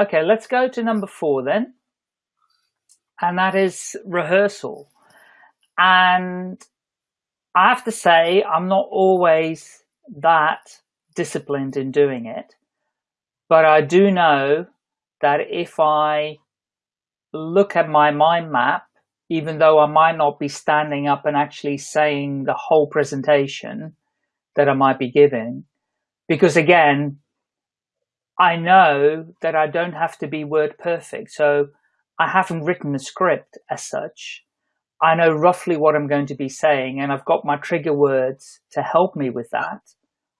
Okay, let's go to number four then. And that is rehearsal. And I have to say, I'm not always that disciplined in doing it. But I do know that if I look at my mind map, even though I might not be standing up and actually saying the whole presentation that I might be giving, because again, I know that I don't have to be word perfect. So I haven't written a script as such. I know roughly what I'm going to be saying and I've got my trigger words to help me with that,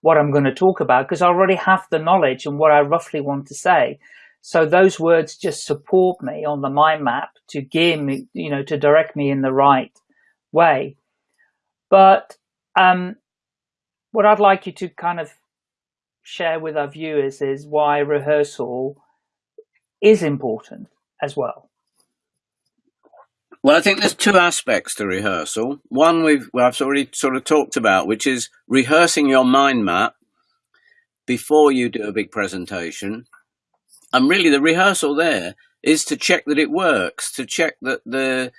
what I'm going to talk about, because I already have the knowledge and what I roughly want to say. So those words just support me on the mind map to gear me, you know, to direct me in the right way. But um, what I'd like you to kind of share with our viewers is why rehearsal is important as well. Well, I think there's two aspects to rehearsal. One we've well, I've already sort of talked about, which is rehearsing your mind map before you do a big presentation. And really the rehearsal there is to check that it works, to check that the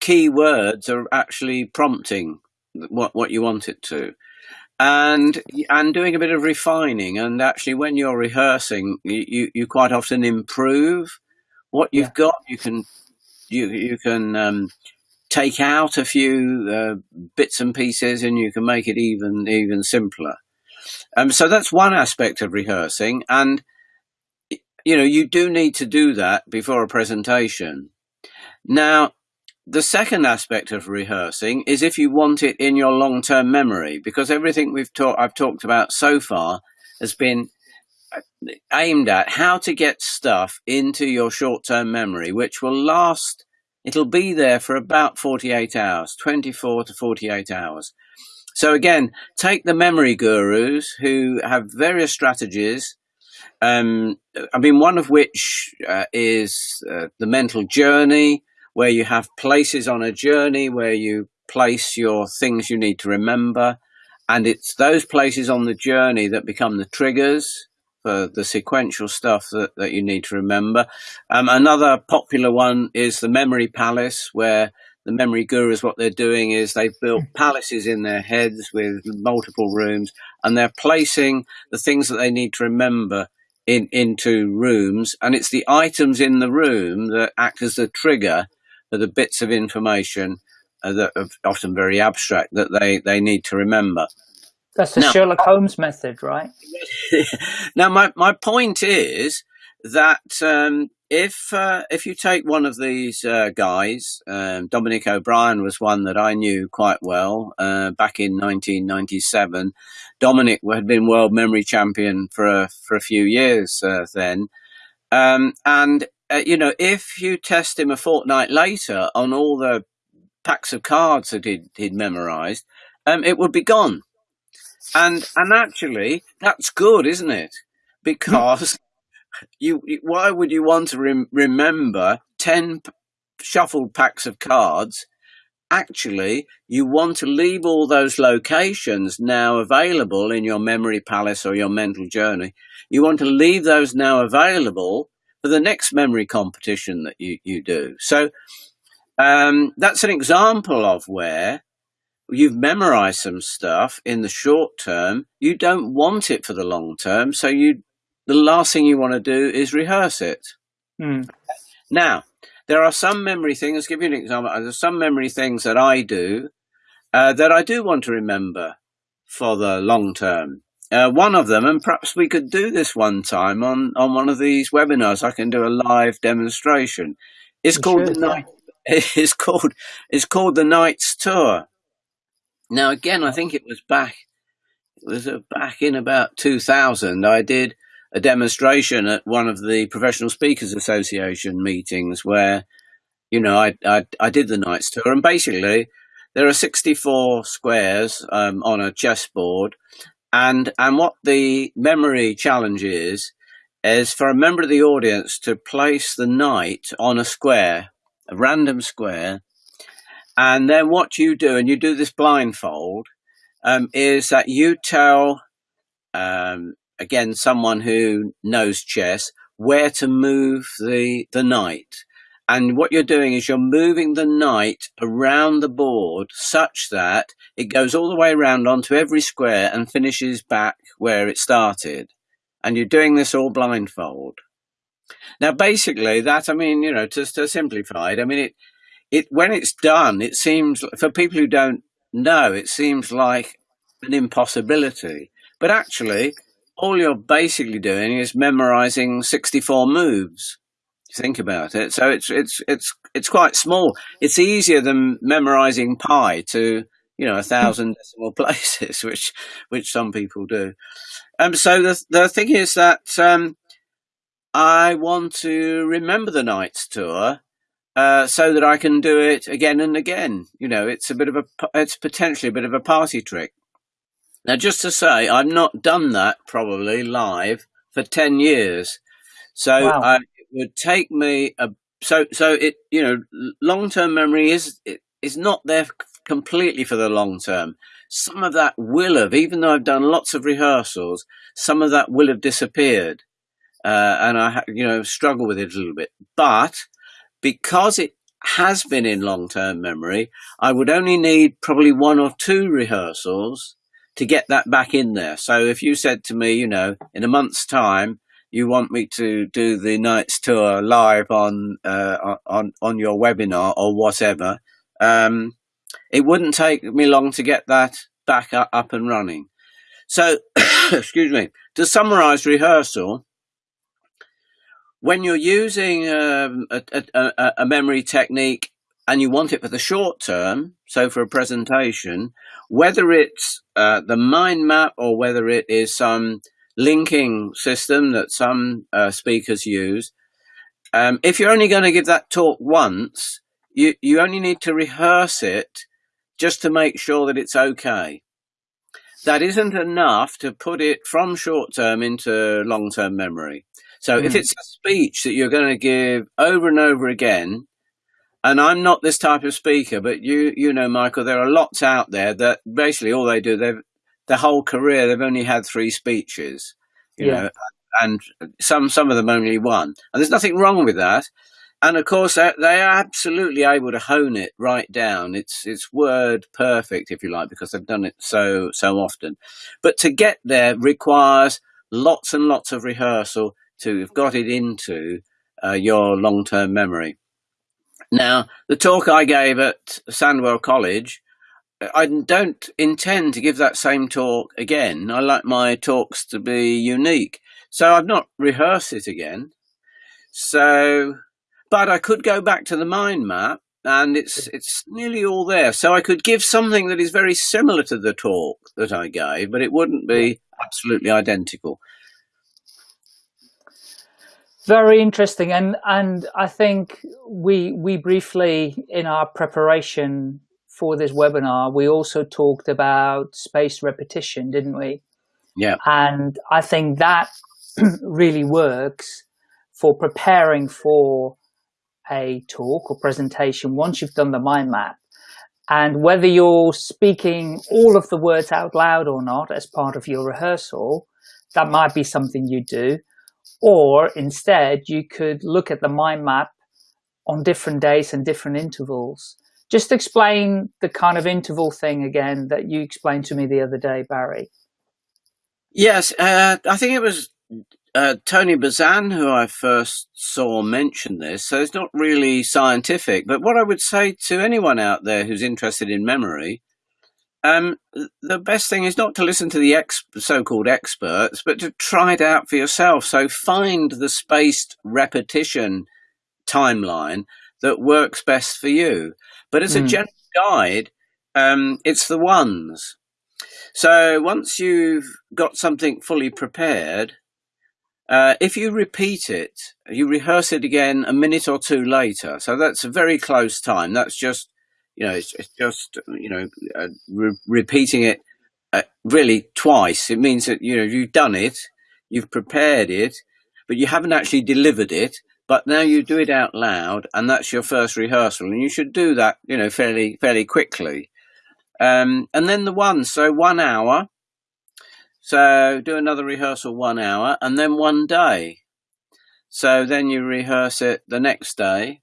key words are actually prompting what, what you want it to and and doing a bit of refining. And actually when you're rehearsing you you quite often improve what you've yeah. got. You can you you can um, take out a few uh, bits and pieces and you can make it even even simpler. Um, so that's one aspect of rehearsing. And you know you do need to do that before a presentation. Now the second aspect of rehearsing is if you want it in your long-term memory, because everything we've talked, I've talked about so far has been uh, aimed at how to get stuff into your short-term memory, which will last, it'll be there for about 48 hours, 24 to 48 hours. So again, take the memory gurus who have various strategies um, I mean, one of which uh, is uh, the mental journey, where you have places on a journey where you place your things you need to remember. And it's those places on the journey that become the triggers for the sequential stuff that, that you need to remember. Um, another popular one is the memory palace, where the memory gurus, what they're doing is they've built hmm. palaces in their heads with multiple rooms and they're placing the things that they need to remember in into rooms and it's the items in the room that act as the trigger are the bits of information uh, that are often very abstract that they, they need to remember. That's the now, Sherlock Holmes method, right? now, my, my point is that um, if uh, if you take one of these uh, guys, um, Dominic O'Brien was one that I knew quite well uh, back in 1997. Dominic had been world memory champion for a, for a few years uh, then, um, and uh, you know, if you test him a fortnight later on all the packs of cards that he'd, he'd memorized, um, it would be gone. And and actually, that's good, isn't it? Because you, why would you want to rem remember ten shuffled packs of cards? Actually, you want to leave all those locations now available in your memory palace or your mental journey. You want to leave those now available for the next memory competition that you, you do. So um, that's an example of where you've memorized some stuff in the short term. You don't want it for the long term. So you, the last thing you want to do is rehearse it. Mm. Now, there are some memory things, I'll give you an example. There's some memory things that I do uh, that I do want to remember for the long term uh, one of them, and perhaps we could do this one time on, on one of these webinars. I can do a live demonstration. It's called the knight. It's called it's called the Knights Tour. Now, again, I think it was back. It was uh, back in about 2000. I did a demonstration at one of the Professional Speakers Association meetings where, you know, I I, I did the Knights Tour, and basically there are 64 squares um, on a chessboard and and what the memory challenge is is for a member of the audience to place the knight on a square, a random square, and then what you do, and you do this blindfold, um, is that you tell um, again someone who knows chess where to move the, the knight. And what you're doing is you're moving the knight around the board such that it goes all the way around onto every square and finishes back where it started. And you're doing this all blindfold. Now, basically, that I mean, you know, to, to simplify it, I mean, it it when it's done, it seems for people who don't know, it seems like an impossibility. But actually, all you're basically doing is memorizing 64 moves. Think about it. So it's it's it's it's quite small. It's easier than memorizing pi to you know a thousand decimal places, which which some people do. Um, so the the thing is that um, I want to remember the Knights tour uh, so that I can do it again and again. You know, it's a bit of a, it's potentially a bit of a party trick. Now, just to say, I've not done that probably live for 10 years. So wow. I, would take me a, so, so it, you know, long-term memory is, is not there completely for the long term. Some of that will have, even though I've done lots of rehearsals, some of that will have disappeared. Uh, and I, you know, struggle with it a little bit. But because it has been in long-term memory, I would only need probably one or two rehearsals to get that back in there. So if you said to me, you know, in a month's time, you want me to do the knight's tour live on uh, on on your webinar or whatever, um, it wouldn't take me long to get that back up and running. So, excuse me. To summarize rehearsal, when you're using um, a, a, a, memory technique and you want it for the short term, so for a presentation, whether it's uh, the mind map or whether it is some linking system that some uh, speakers use, um, if you're only going to give that talk once, you, you only need to rehearse it just to make sure that it's okay. That isn't enough to put it from short term into long term memory. So mm. if hmm. it's a speech that you're going to give over and over again, and I'm not this type of speaker, but you you know, Michael, there are lots out there that basically all they do, they've their whole career they've only had three speeches, you yeah. know, and some some of them only one, and there's nothing wrong with that. And of course, they are absolutely able to hone it right down. It's it's word perfect, if you like, because they've done it so so often. But to get there requires lots and lots of rehearsal to have got it into uh, your long-term memory. Now, the talk I gave at Sandwell College, I don't intend to give that same talk again. I like my talks to be unique. So I've not rehearsed it again. So, but I could go back to the mind map and it's it's nearly all there. So I could give something that is very similar to the talk that I gave, but it wouldn't be absolutely identical very interesting and and i think we we briefly in our preparation for this webinar we also talked about spaced repetition didn't we? Yeah. And i think that really works for preparing for a talk or presentation once you've done the mind map. And whether you're speaking all of the words out loud or not as part of your rehearsal that might be something you do. Or instead, you could look at the mind map on different days and different intervals. Just explain the kind of interval thing again that you explained to me the other day, Barry. Yes, uh, I think it was uh, Tony Buzan who I first saw mention this. So it's not really scientific, but what I would say to anyone out there who's interested in memory um, the best thing is not to listen to the ex- so-called experts, but to try it out for yourself. So find the spaced repetition timeline that works best for you. But as mm. a hmm. general guide, um, it's the ones. So once you've got something fully prepared, uh, if you repeat it, you rehearse it again a minute or two later. So that's a very close time. That's just you know, it's, it's just, you know, uh, re repeating it uh, really twice. It means that, you know, you've done it, you've prepared it, but you haven't actually delivered it. But now you do it out loud, and that's your first rehearsal, and you should do that, you know, fairly fairly quickly. Um, and then the one, so one hour. So do another rehearsal one hour, and then one day. So then you rehearse it the next day,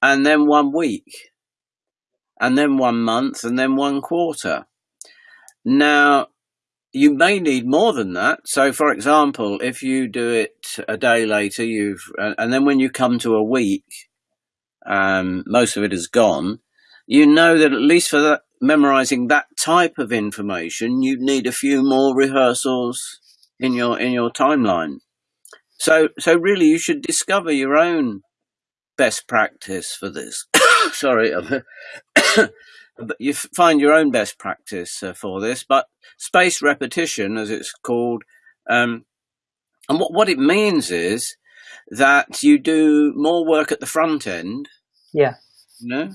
and then one week, and then one month, and then one quarter. Now, you may need more than that. So, for example, if you do it a day later, you've and then when you come to a week, um, most of it is gone. You know that at least for that, memorizing that type of information, you need a few more rehearsals in your in your timeline. So, so really, you should discover your own best practice for this. Sorry, you find your own best practice uh, for this. But space repetition, as it's called, um, and what what it means is that you do more work at the front end. Yeah. You know.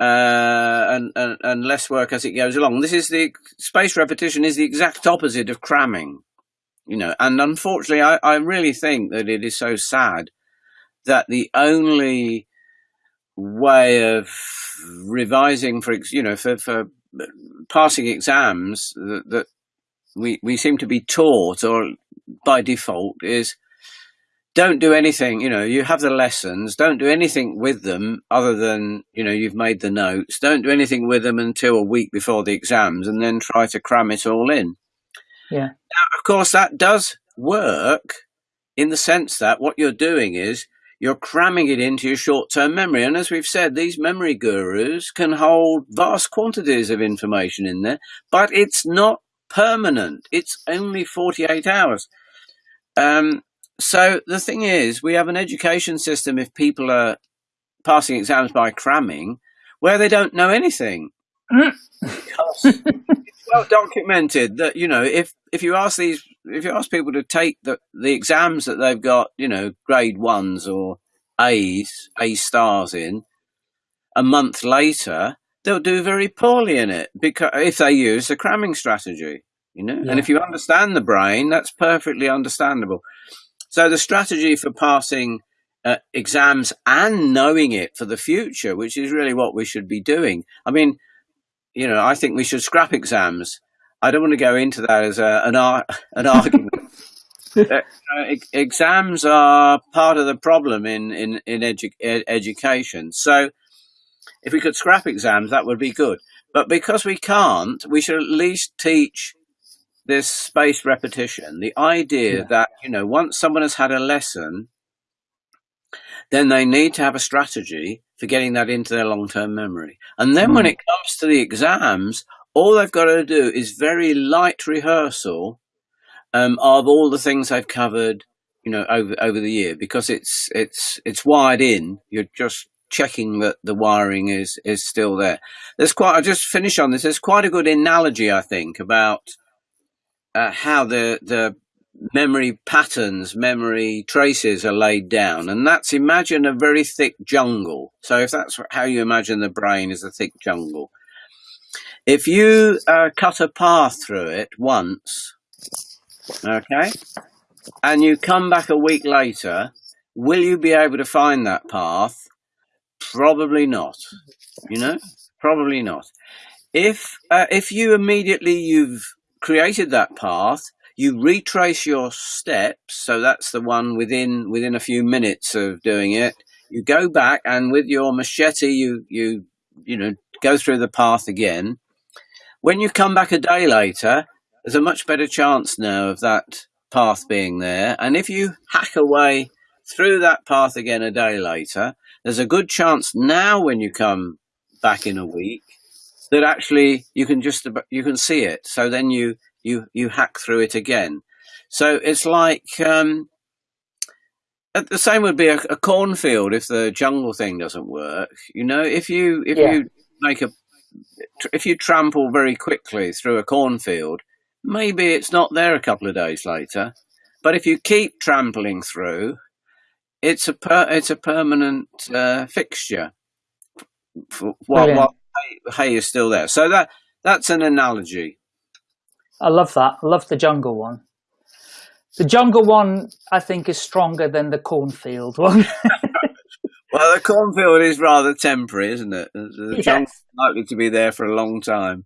Uh, and, and and less work as it goes along. This is the space repetition is the exact opposite of cramming you know, and unfortunately, I, I really think that it is so sad that the only way of revising for you know for, for passing exams that, that we we seem to be taught or by default is don't do anything you know you have the lessons don't do anything with them other than you know you've made the notes don't do anything with them until a week before the exams and then try to cram it all in yeah. Now, of course, that does work in the sense that what you're doing is you're cramming it into your short-term memory. And as we've said, these memory gurus can hold vast quantities of information in there, but it's not permanent. It's only 48 hours. Um, so the thing is, we have an education system if people are passing exams by cramming, where they don't know anything. Because well documented that you know if if you ask these if you ask people to take the the exams that they've got you know grade ones or A's A stars in a month later they'll do very poorly in it because if they use the cramming strategy you know? Yeah. and if you understand the brain that's perfectly understandable. So the strategy for passing uh, exams and knowing it for the future which is really what we should be doing. I mean you know, I think we should scrap exams. I don't want to go into that as a, an, ar- an argument. uh, exams are part of the problem in in in edu- ed- education. So, if we could scrap exams, that would be good. But because we can't, we should at least teach this spaced repetition. The idea yeah. that you know, once someone has had a lesson, then they need to have a strategy for getting that into their long term memory. And then mm. when hmm. it comes to the exams, all they've got to do is very light rehearsal um, of all the things they've covered, you know, over over the year because it's it's it's wired in. You're just checking that the wiring is is still there. There's quite. I just finish on this. There's quite a good analogy, I think, about uh, how the the memory patterns, memory traces are laid down. And that's imagine a very thick jungle. So if that's how you imagine the brain is a thick jungle, if you uh, cut a path through it once, okay, and you come back a week later, will you be able to find that path? Probably not. You know, probably not. If uh, if you immediately you've created that path, you retrace your steps so that's the one within within a few minutes of doing it. You go back and with your machete you you you know go through the path again. When you come back a day later there's a much better chance now of that path being there. And if you hack away through that path again a day later there's a good chance now when you come back in a week that actually you can just you can see it. So then you you you hack through it again. So it's like um, the same would be a, a, cornfield if the jungle thing doesn't work. You know, if you if yeah. you make a if you trample very quickly through a cornfield, maybe it's not there a couple of days later. But if you keep trampling through, it's a per, it's a permanent uh, fixture while, while hay, hay is still there. So that that's an analogy. I love that. I love the jungle one. The jungle one, I think, is stronger than the cornfield one. well, the cornfield is rather temporary, isn't it? The yes. jungle's likely to be there for a long time.